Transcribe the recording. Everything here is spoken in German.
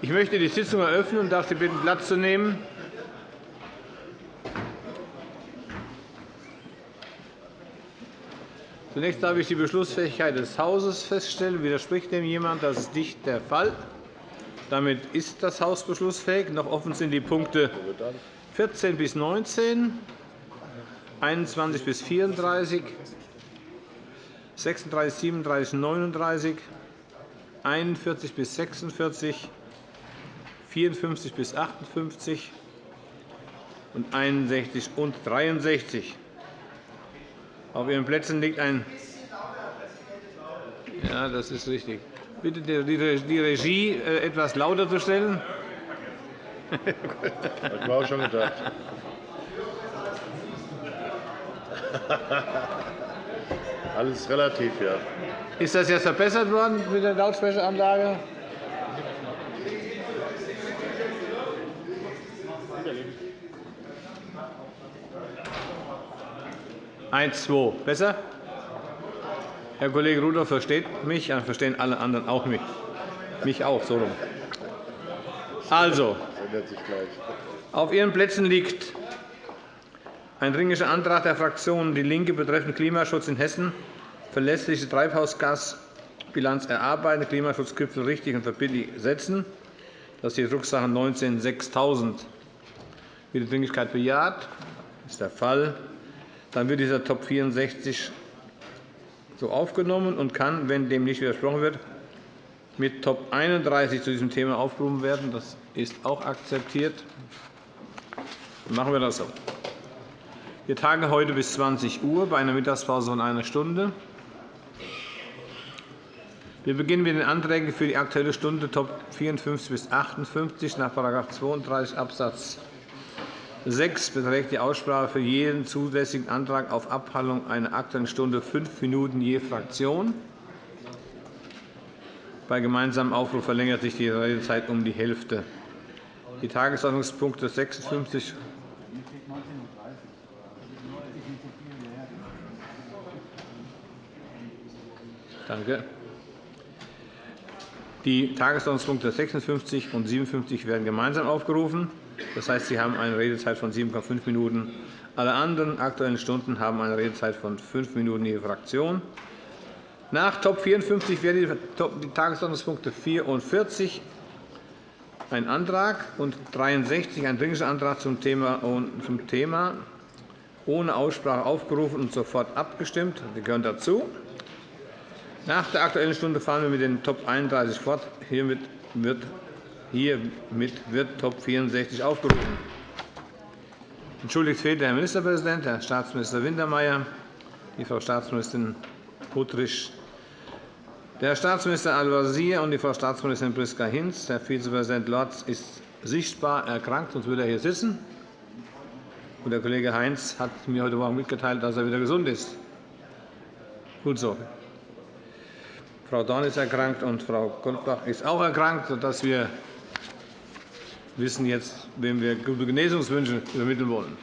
Ich möchte die Sitzung eröffnen und darf Sie bitten, Platz zu nehmen. Zunächst darf ich die Beschlussfähigkeit des Hauses feststellen. Widerspricht dem jemand? Das ist nicht der Fall. Damit ist das Haus beschlussfähig. Noch offen sind die Punkte 14 bis 19, 21 bis 34, 36, 37, 39, 41 bis 46, 54 bis 58 und 61 und 63. Auf Ihren Plätzen liegt ein Ja, das ist richtig. Bitte die Regie äh, etwas lauter zu stellen. Das war auch schon gedacht. Alles relativ, ja. Ist das jetzt verbessert worden mit der Lautsprecheranlage? Eins, zwei. Besser? Herr Kollege Rudolph versteht mich, dann verstehen alle anderen auch mich. Mich auch, so rum. Also, auf Ihren Plätzen liegt ein Dringlicher Antrag der Fraktion DIE LINKE betreffend Klimaschutz in Hessen, verlässliche Treibhausgasbilanz erarbeiten, Klimaschutzgipfel richtig und verbindlich setzen. Das ist die Drucksache 19-6000. Wird die Dringlichkeit bejaht? Das ist der Fall. Dann wird dieser Top 64 so aufgenommen und kann, wenn dem nicht widersprochen wird, mit Top 31 zu diesem Thema aufgerufen werden. Das ist auch akzeptiert. Dann machen wir das so. Wir tagen heute bis 20 Uhr bei einer Mittagspause von einer Stunde. Wir beginnen mit den Anträgen für die Aktuelle Stunde Top 54 bis 58 nach § 32 Abs. 6 beträgt die Aussprache für jeden zusätzlichen Antrag auf Abhandlung einer Aktuellen Stunde fünf Minuten je Fraktion. Bei gemeinsamem Aufruf verlängert sich die Redezeit um die Hälfte. Die Tagesordnungspunkte 56 Danke. Die Tagesordnungspunkte 56 und 57 werden gemeinsam aufgerufen. Das heißt, Sie haben eine Redezeit von 7,5 Minuten. Alle anderen Aktuellen Stunden haben eine Redezeit von 5 Minuten je Fraktion. Nach Top 54 werden die Tagesordnungspunkte 44 ein Antrag und 63 ein Dringlicher Antrag zum Thema, zum Thema ohne Aussprache aufgerufen und sofort abgestimmt. Sie gehören dazu. Nach der Aktuellen Stunde fahren wir mit den Top 31 fort. Hiermit wird, hiermit wird Top 64 aufgerufen. Entschuldigt fehlt der Herr Ministerpräsident, Herr Staatsminister Wintermeyer, die Frau Staatsministerin Puttrich, der Herr Staatsminister Al-Wazir und die Frau Staatsministerin Priska Hinz. Der Vizepräsident Lorz ist sichtbar erkrankt, sonst würde er hier sitzen. Und der Kollege Heinz hat mir heute Morgen mitgeteilt, dass er wieder gesund ist. Gut so. Frau Dorn ist erkrankt und Frau Goldbach ist auch erkrankt, sodass wir wissen jetzt, wem wir gute Genesungswünsche übermitteln wollen.